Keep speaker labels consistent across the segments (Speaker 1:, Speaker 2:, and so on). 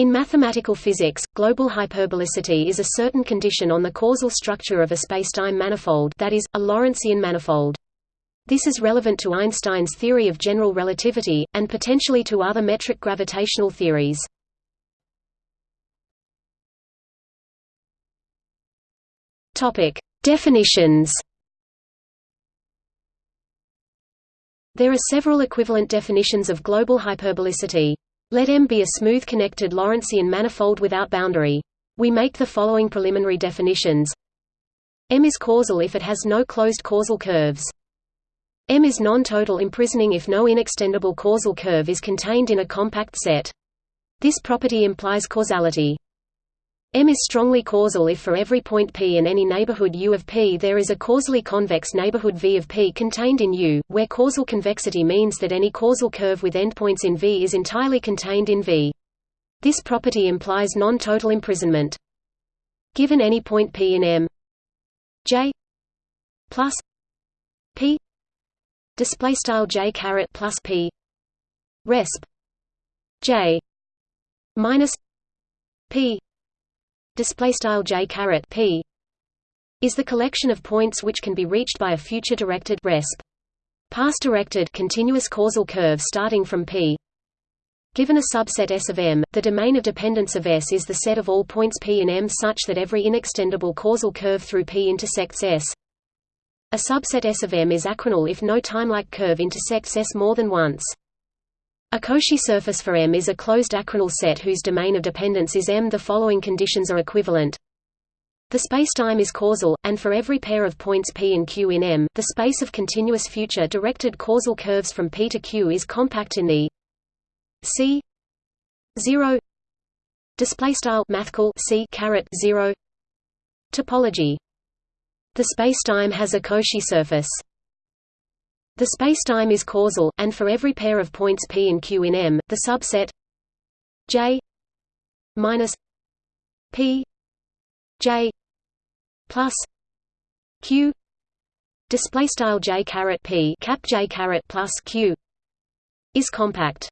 Speaker 1: In mathematical physics, global hyperbolicity is a certain condition on the causal structure of a spacetime manifold that is, a Lorentzian manifold. This is relevant to Einstein's theory of general relativity, and potentially to other metric gravitational theories. Definitions There are several equivalent definitions of global hyperbolicity. Let M be a smooth connected Lorentzian manifold without boundary. We make the following preliminary definitions. M is causal if it has no closed causal curves. M is non-total imprisoning if no inextendable causal curve is contained in a compact set. This property implies causality. M is strongly causal if for every point P in any neighborhood U of P there is a causally convex neighborhood V of P contained in U, where causal convexity means that any causal curve with endpoints in V is entirely contained in V. This property implies non-total imprisonment. Given any point P in M J plus P display style J caret plus P resp J minus P display style j caret p is the collection of points which can be reached by a future directed resp past directed continuous causal curve starting from p Given a subset S of M, the domain of dependence of S is the set of all points P in M such that every inextendable causal curve through P intersects S. A subset S of M is achronal if no timelike curve intersects S more than once. A Cauchy surface for M is a closed achronal set whose domain of dependence is M. The following conditions are equivalent. The spacetime is causal, and for every pair of points P and Q in M, the space of continuous future directed causal curves from P to Q is compact in the C 0 display style mathcal C caret 0 topology. The spacetime has a Cauchy surface. The spacetime is causal, and for every pair of points P and Q in M, the subset J minus P J plus Q display style J caret P cap J caret plus Q is compact.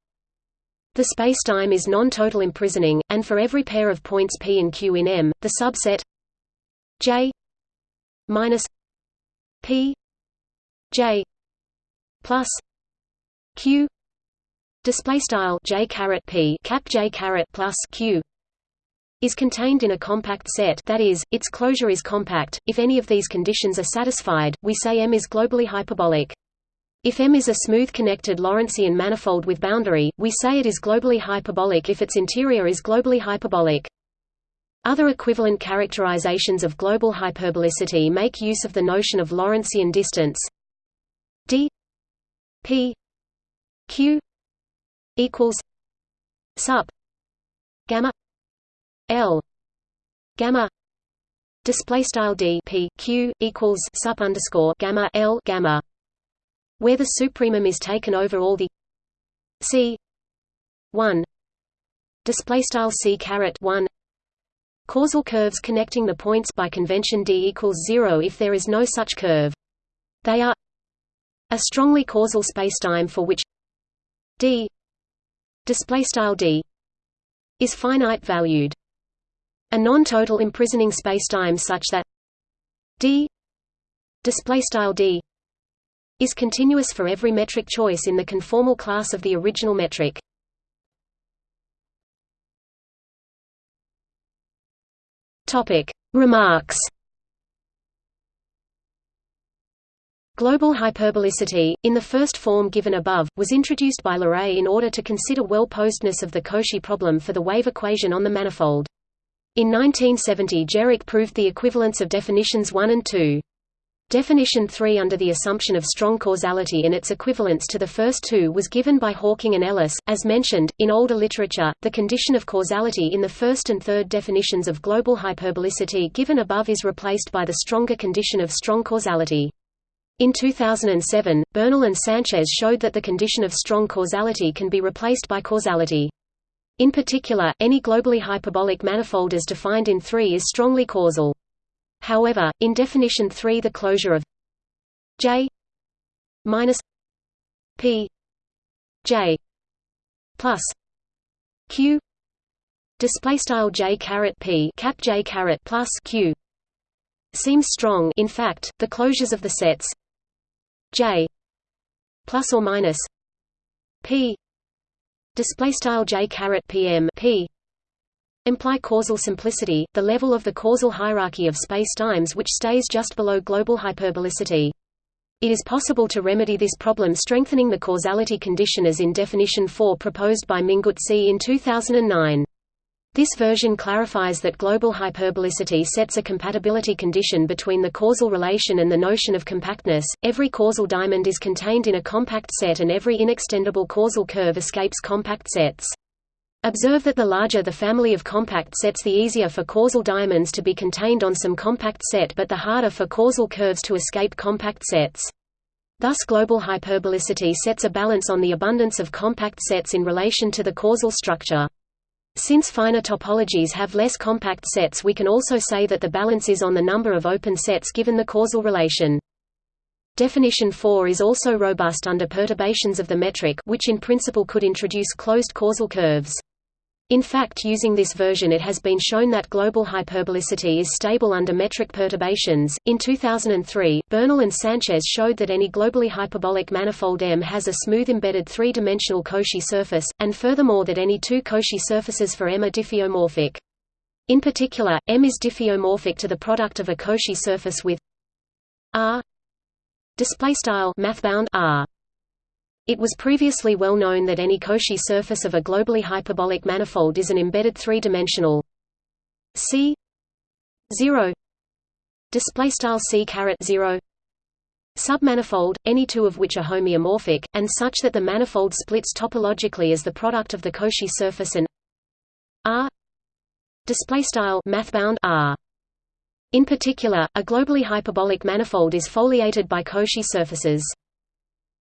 Speaker 1: The spacetime is non-total imprisoning, and for every pair of points P and Q in M, the subset J minus P J plus q display style j caret p cap j caret plus q is contained in a compact set that is, its closure is compact. If any of these conditions are satisfied, we say M is globally hyperbolic. If M is a smooth connected Lorentzian manifold with boundary, we say it is globally hyperbolic if its interior is globally hyperbolic. Other equivalent characterizations of global hyperbolicity make use of the notion of Lorentzian distance d P Q equals sup gamma L gamma display style d p q equals sup underscore gamma l gamma where the supremum is taken over all the c 1 display style c caret 1 causal curves connecting the points by convention d equals 0 if there is no such curve. They are a strongly causal spacetime for which d d is finite valued. A non-total imprisoning spacetime such that d d is continuous for every metric choice in the conformal class of the original metric. Topic Remarks Global hyperbolicity, in the first form given above, was introduced by Leray in order to consider well-posedness of the Cauchy problem for the wave equation on the manifold. In 1970 Geroch proved the equivalence of definitions 1 and 2. Definition 3 under the assumption of strong causality and its equivalence to the first two was given by Hawking and Ellis. As mentioned, in older literature, the condition of causality in the first and third definitions of global hyperbolicity given above is replaced by the stronger condition of strong causality. In 2007, Bernal and Sanchez showed that the condition of strong causality can be replaced by causality. In particular, any globally hyperbolic manifold as defined in 3 is strongly causal. However, in definition 3 the closure of J minus P J plus Q display style j caret p cap j caret plus q seems strong. In fact, the closures of the sets j plus or minus p display style j caret pm p imply causal simplicity, the level of the causal hierarchy of spacetimes which stays just below global hyperbolicity. It is possible to remedy this problem strengthening the causality condition as in definition 4 proposed by Minguzzi in 2009. This version clarifies that global hyperbolicity sets a compatibility condition between the causal relation and the notion of compactness. Every causal diamond is contained in a compact set and every inextendable causal curve escapes compact sets. Observe that the larger the family of compact sets the easier for causal diamonds to be contained on some compact set but the harder for causal curves to escape compact sets. Thus global hyperbolicity sets a balance on the abundance of compact sets in relation to the causal structure. Since finer topologies have less compact sets we can also say that the balance is on the number of open sets given the causal relation. Definition 4 is also robust under perturbations of the metric which in principle could introduce closed causal curves. In fact using this version it has been shown that global hyperbolicity is stable under metric perturbations. In 2003, Bernal and Sanchez showed that any globally hyperbolic manifold M has a smooth embedded three-dimensional Cauchy surface, and furthermore that any two Cauchy surfaces for M are diffeomorphic. In particular, M is diffeomorphic to the product of a Cauchy surface with R display style R it was previously well known that any Cauchy surface of a globally hyperbolic manifold is an embedded three-dimensional C 0 display style C caret 0 submanifold, any two of which are homeomorphic, and such that the manifold splits topologically as the product of the Cauchy surface and R display style mathbound R. In particular, a globally hyperbolic manifold is foliated by Cauchy surfaces.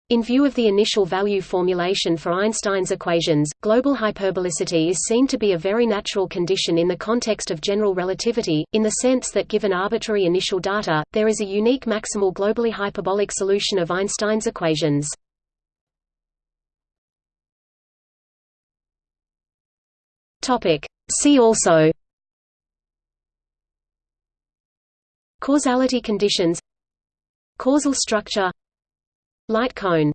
Speaker 1: In view of the initial value formulation for Einstein's equations, global hyperbolicity is seen to be a very natural condition in the context of general relativity, in the sense that given arbitrary initial data, there is a unique maximal globally hyperbolic solution of Einstein's equations. See also Causality conditions Causal structure Light cone